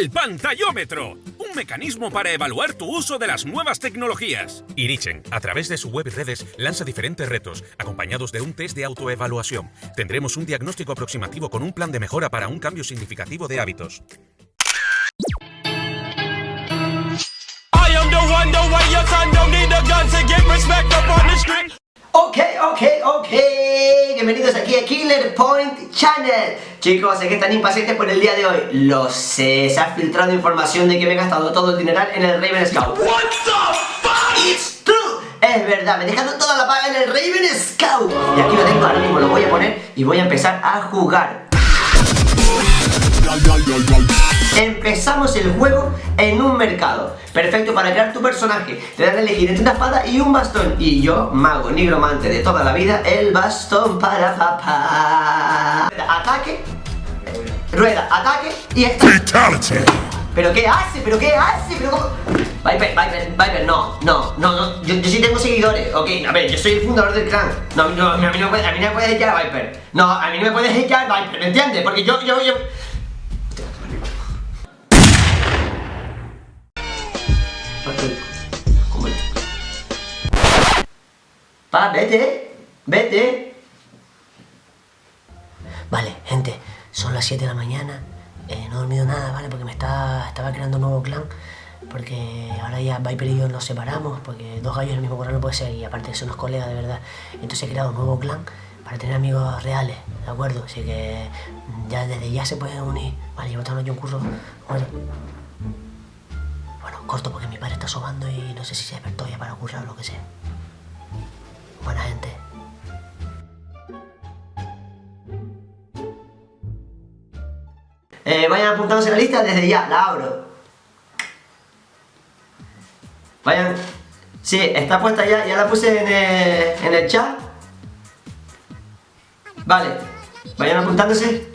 El pantallómetro, un mecanismo para evaluar tu uso de las nuevas tecnologías. Irichen, a través de su web y redes, lanza diferentes retos, acompañados de un test de autoevaluación. Tendremos un diagnóstico aproximativo con un plan de mejora para un cambio significativo de hábitos. Bienvenidos aquí a Killer Point Channel. Chicos, sé que están impacientes por el día de hoy. Lo sé, se ha filtrado información de que me he gastado todo el dineral en el Raven Scout. What the fuck? It's true. Es verdad, me he dejado toda la paga en el Raven Scout. Y aquí lo tengo, ahora mismo lo voy a poner y voy a empezar a jugar Empezamos el juego en un mercado. Perfecto para crear tu personaje. Te dan a elegir entre una espada y un bastón. Y yo, mago nigromante de toda la vida El bastón para papá. Ataque. Rueda, ataque y esta ¿Pero qué hace? ¿Pero qué hace? ¿Pero cómo? Viper, Viper, Viper, no, no, no, no. Yo, yo sí tengo seguidores, ok, a ver, yo soy el fundador del clan. No, no a, mí no me, a mí no me puedes echar Viper. No, a mí no me puedes echar Viper, ¿me entiendes? Porque yo, yo, yo Vete, vete. Vale, gente, son las 7 de la mañana. Eh, no he dormido nada, ¿vale? Porque me está, estaba creando un nuevo clan. Porque ahora ya Viper y yo nos separamos. Porque dos gallos en el mismo corral no puede ser. Y aparte son unos colegas, de verdad. Entonces he creado un nuevo clan para tener amigos reales, ¿de acuerdo? Así que ya desde ya se pueden unir. Vale, llevo todo un curso. Bueno, corto porque mi padre está sobando y no sé si se despertó ya para currar o lo que sea. Buena gente. Eh, vayan apuntándose en la lista desde ya, la abro. Vayan... Sí, está puesta ya, ya la puse en el, en el chat. Vale, vayan apuntándose.